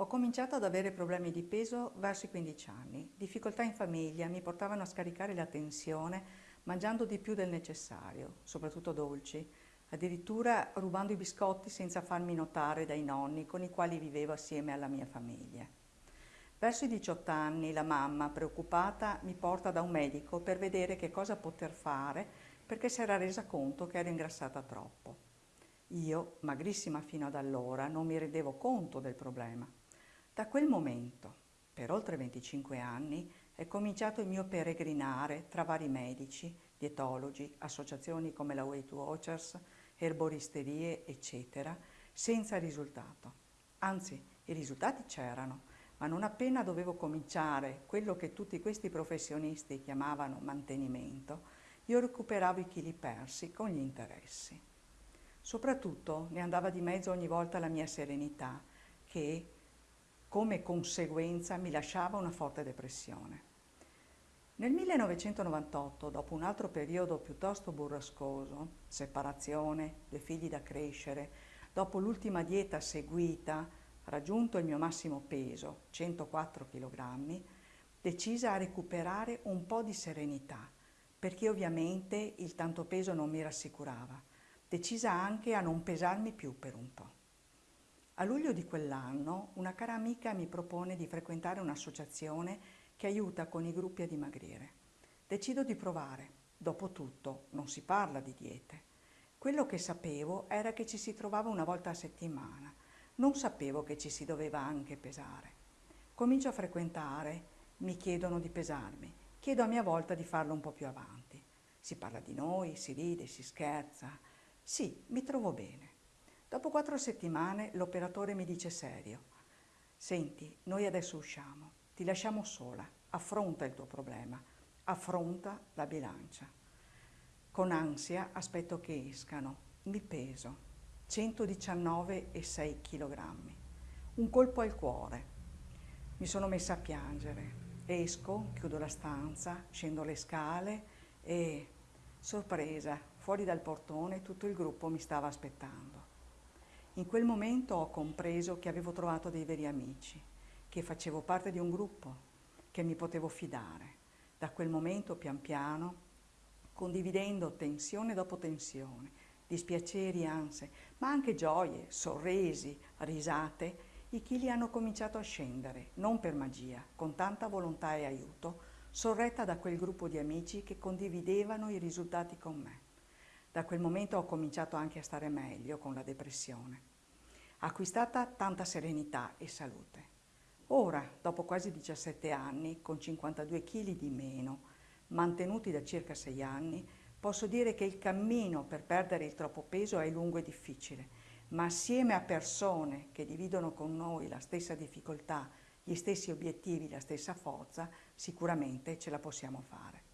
Ho cominciato ad avere problemi di peso verso i 15 anni. Difficoltà in famiglia mi portavano a scaricare la tensione mangiando di più del necessario, soprattutto dolci, addirittura rubando i biscotti senza farmi notare dai nonni con i quali vivevo assieme alla mia famiglia. Verso i 18 anni la mamma, preoccupata, mi porta da un medico per vedere che cosa poter fare perché si era resa conto che ero ingrassata troppo. Io, magrissima fino ad allora, non mi rendevo conto del problema. Da quel momento, per oltre 25 anni, è cominciato il mio peregrinare tra vari medici, dietologi, associazioni come la Weight Watchers, erboristerie, eccetera, senza risultato. Anzi, i risultati c'erano, ma non appena dovevo cominciare quello che tutti questi professionisti chiamavano mantenimento, io recuperavo i chili persi con gli interessi. Soprattutto ne andava di mezzo ogni volta la mia serenità, che come conseguenza mi lasciava una forte depressione. Nel 1998, dopo un altro periodo piuttosto burrascoso, separazione, due figli da crescere, dopo l'ultima dieta seguita, raggiunto il mio massimo peso, 104 kg, decisa a recuperare un po' di serenità, perché ovviamente il tanto peso non mi rassicurava. Decisa anche a non pesarmi più per un po'. A luglio di quell'anno una cara amica mi propone di frequentare un'associazione che aiuta con i gruppi a dimagrire. Decido di provare. Dopotutto non si parla di diete. Quello che sapevo era che ci si trovava una volta a settimana. Non sapevo che ci si doveva anche pesare. Comincio a frequentare, mi chiedono di pesarmi. Chiedo a mia volta di farlo un po' più avanti. Si parla di noi, si ride, si scherza. Sì, mi trovo bene. Dopo quattro settimane l'operatore mi dice serio, senti, noi adesso usciamo, ti lasciamo sola, affronta il tuo problema, affronta la bilancia. Con ansia aspetto che escano, mi peso, 119,6 kg, un colpo al cuore. Mi sono messa a piangere, esco, chiudo la stanza, scendo le scale e, sorpresa, fuori dal portone tutto il gruppo mi stava aspettando. In quel momento ho compreso che avevo trovato dei veri amici, che facevo parte di un gruppo, che mi potevo fidare. Da quel momento, pian piano, condividendo tensione dopo tensione, dispiaceri, ansie, ma anche gioie, sorrisi, risate, i chili hanno cominciato a scendere, non per magia, con tanta volontà e aiuto, sorretta da quel gruppo di amici che condividevano i risultati con me. Da quel momento ho cominciato anche a stare meglio con la depressione. Acquistata tanta serenità e salute. Ora, dopo quasi 17 anni, con 52 kg di meno, mantenuti da circa 6 anni, posso dire che il cammino per perdere il troppo peso è lungo e difficile, ma assieme a persone che dividono con noi la stessa difficoltà, gli stessi obiettivi, la stessa forza, sicuramente ce la possiamo fare.